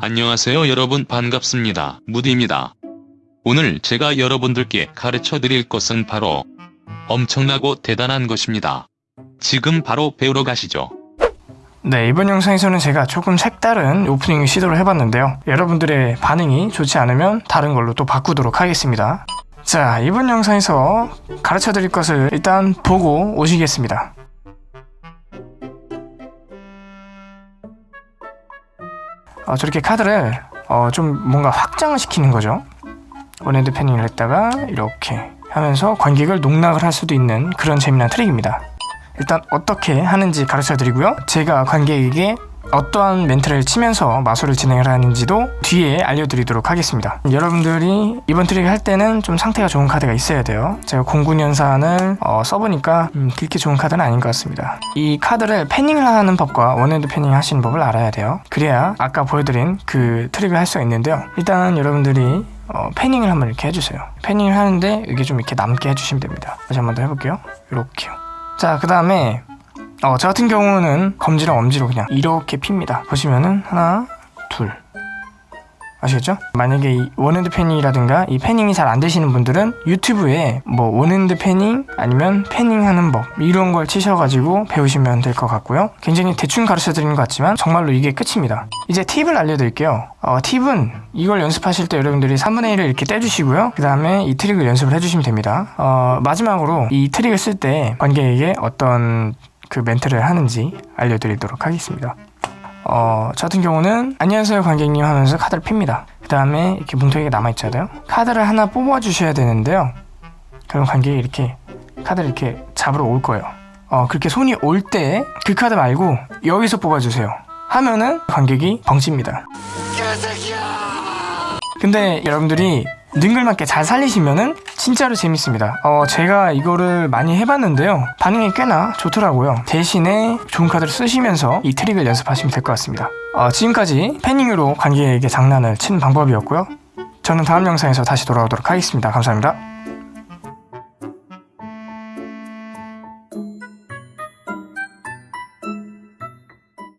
안녕하세요 여러분 반갑습니다. 무디입니다. 오늘 제가 여러분들께 가르쳐 드릴 것은 바로 엄청나고 대단한 것입니다. 지금 바로 배우러 가시죠. 네, 이번 영상에서는 제가 조금 색다른 오프닝 시도를 해봤는데요. 여러분들의 반응이 좋지 않으면 다른 걸로 또 바꾸도록 하겠습니다. 자, 이번 영상에서 가르쳐 드릴 것을 일단 보고 오시겠습니다. 어, 저렇게 카드를 어, 좀 뭔가 확장을 시키는 거죠. one hand fanning을 했다가 이렇게 하면서 관객을 농락을 할 수도 있는 그런 재미난 트릭입니다. 일단 어떻게 하는지 가르쳐 드리고요. 제가 관객에게 어떠한 멘트를 치면서 마술을 진행을 하는지도 뒤에 알려드리도록 하겠습니다. 여러분들이 이번 트릭을 할 때는 좀 상태가 좋은 카드가 있어야 돼요. 제가 공군연산을 어, 써보니까 음, 그렇게 좋은 카드는 아닌 것 같습니다. 이 카드를 fanning을 하는 법과 one hand fanning 하시는 법을 알아야 돼요. 그래야 아까 보여드린 그 트릭을 할 수가 있는데요. 일단 여러분들이 어, fanning을 한번 이렇게 해주세요. fanning을 하는데 이게 좀 이렇게 남게 해주시면 됩니다. 다시 한번 더 해볼게요. 이렇게요. 자, 그 다음에 어, 저 같은 경우는 검지랑 엄지로 그냥 이렇게 핍니다. 보시면은 하나, 둘. 아시겠죠? 만약에 이 one hand fanning이라든가 이 fanning이 잘 안 되시는 분들은 유튜브에 뭐 one hand fanning 아니면 fanning 하는 법 이런 걸 치셔가지고 배우시면 될 것 같고요. 굉장히 대충 가르쳐 드리는 것 같지만 정말로 이게 끝입니다. 이제 팁을 알려드릴게요. 어, 팁은 이걸 연습하실 때 여러분들이 3분의 1을 이렇게 떼주시고요. 그 다음에 이 트릭을 연습을 해주시면 됩니다. 어, 마지막으로 이 트릭을 쓸 때 관객에게 어떤 그 멘트를 하는지 알려드리도록 하겠습니다. 어, 저 같은 경우는 안녕하세요 관객님 하면서 카드를 핍니다. 그 다음에 이렇게 뭉텅이가 남아있잖아요. 카드를 하나 뽑아주셔야 되는데요. 그럼 관객이 이렇게 카드를 이렇게 잡으러 올 거예요. 어, 그렇게 손이 올 때 그 카드 말고 여기서 뽑아주세요. 하면은 관객이 벙칩니다. 근데 여러분들이 능글맞게 잘 살리시면은 진짜로 재밌습니다. 어, 제가 이거를 많이 해봤는데요. 반응이 꽤나 좋더라고요. 대신에 좋은 카드를 쓰시면서 이 트릭을 연습하시면 될 것 같습니다. 어, 지금까지 패닝으로 관객에게 장난을 치는 방법이었고요. 저는 다음 영상에서 다시 돌아오도록 하겠습니다. 감사합니다.